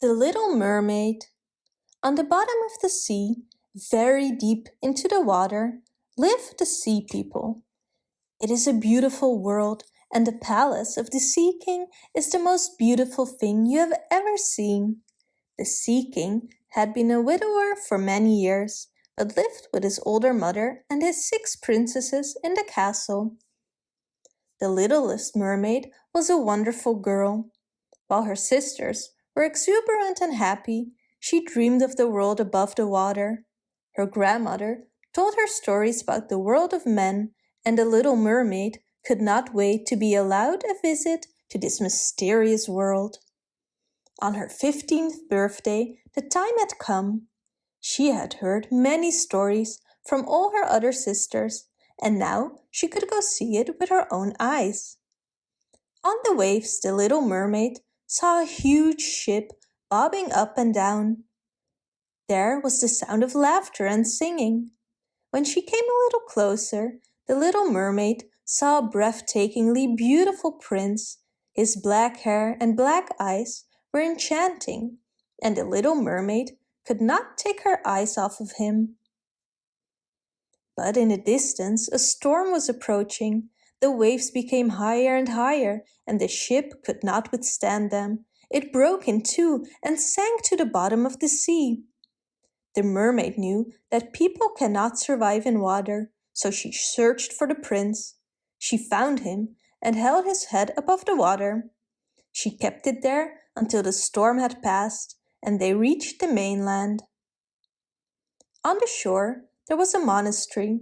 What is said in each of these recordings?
The Little Mermaid On the bottom of the sea, very deep into the water, live the Sea People. It is a beautiful world and the palace of the Sea King is the most beautiful thing you have ever seen. The Sea King had been a widower for many years, but lived with his older mother and his six princesses in the castle. The littlest mermaid was a wonderful girl. While her sisters were exuberant and happy, she dreamed of the world above the water. Her grandmother told her stories about the world of men and the little mermaid could not wait to be allowed a visit to this mysterious world. On her 15th birthday, the time had come. She had heard many stories from all her other sisters and now she could go see it with her own eyes. On the waves the little mermaid saw a huge ship bobbing up and down. There was the sound of laughter and singing. When she came a little closer, the little mermaid saw a breathtakingly beautiful prince. His black hair and black eyes were enchanting, and the little mermaid could not take her eyes off of him. But in the distance a storm was approaching. The waves became higher and higher, and the ship could not withstand them. It broke in two and sank to the bottom of the sea. The mermaid knew that people cannot survive in water, so she searched for the prince. She found him and held his head above the water. She kept it there until the storm had passed and they reached the mainland. On the shore, there was a monastery.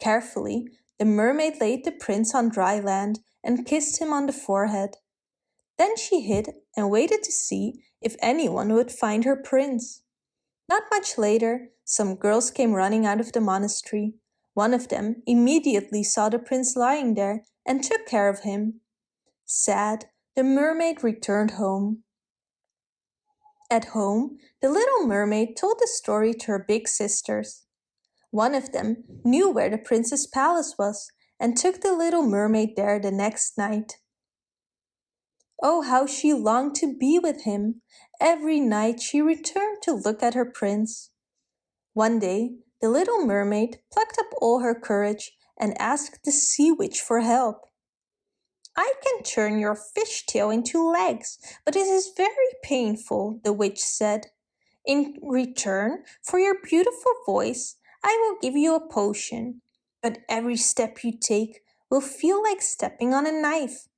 Carefully, the mermaid laid the prince on dry land and kissed him on the forehead. Then she hid and waited to see if anyone would find her prince. Not much later, some girls came running out of the monastery. One of them immediately saw the prince lying there and took care of him. Sad, the mermaid returned home. At home, the little mermaid told the story to her big sisters. One of them knew where the prince's palace was and took the little mermaid there the next night. Oh, how she longed to be with him! Every night she returned to look at her prince. One day, the little mermaid plucked up all her courage and asked the sea witch for help. I can turn your fish tail into legs, but it is very painful, the witch said. In return for your beautiful voice, I will give you a potion, but every step you take will feel like stepping on a knife.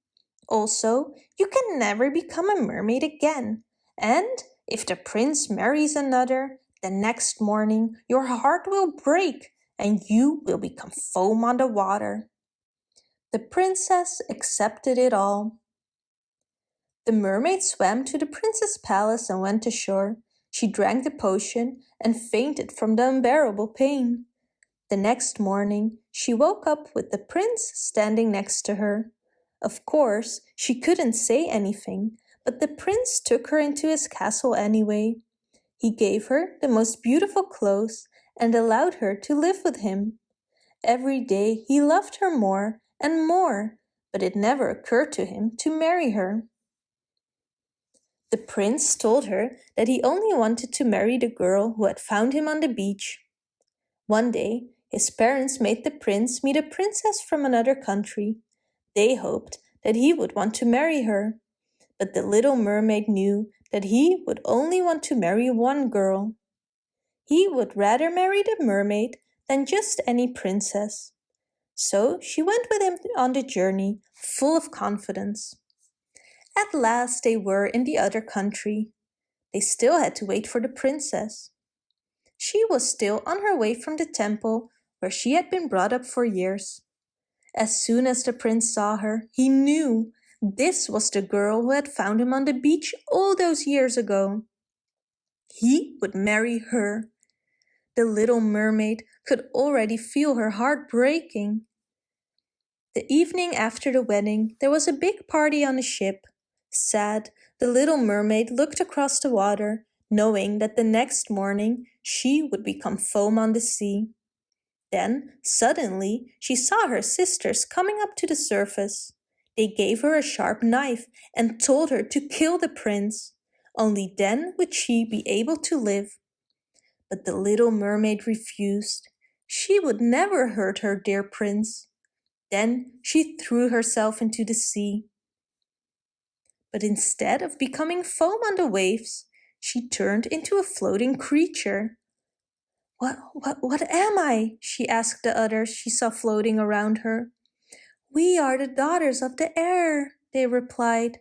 Also, you can never become a mermaid again, and if the prince marries another, the next morning your heart will break and you will become foam on the water. The princess accepted it all. The mermaid swam to the prince's palace and went ashore. She drank the potion and fainted from the unbearable pain. The next morning, she woke up with the prince standing next to her. Of course, she couldn't say anything, but the prince took her into his castle anyway. He gave her the most beautiful clothes and allowed her to live with him. Every day he loved her more and more, but it never occurred to him to marry her. The prince told her that he only wanted to marry the girl who had found him on the beach. One day, his parents made the prince meet a princess from another country. They hoped that he would want to marry her. But the little mermaid knew that he would only want to marry one girl. He would rather marry the mermaid than just any princess. So she went with him on the journey, full of confidence. At last they were in the other country. They still had to wait for the princess. She was still on her way from the temple where she had been brought up for years. As soon as the prince saw her, he knew this was the girl who had found him on the beach all those years ago. He would marry her. The little mermaid could already feel her heart breaking. The evening after the wedding, there was a big party on the ship. Sad, the little mermaid looked across the water, knowing that the next morning she would become foam on the sea. Then, suddenly, she saw her sisters coming up to the surface. They gave her a sharp knife and told her to kill the prince. only then would she be able to live. But the little mermaid refused. She would never hurt her dear prince. Then she threw herself into the sea. But instead of becoming foam on the waves, she turned into a floating creature. What, what, what am I? she asked the others she saw floating around her. We are the daughters of the air, they replied.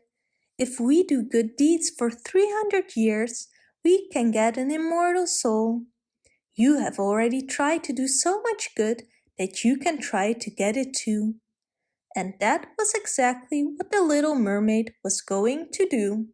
If we do good deeds for 300 years, we can get an immortal soul. You have already tried to do so much good that you can try to get it too. And that was exactly what the little mermaid was going to do.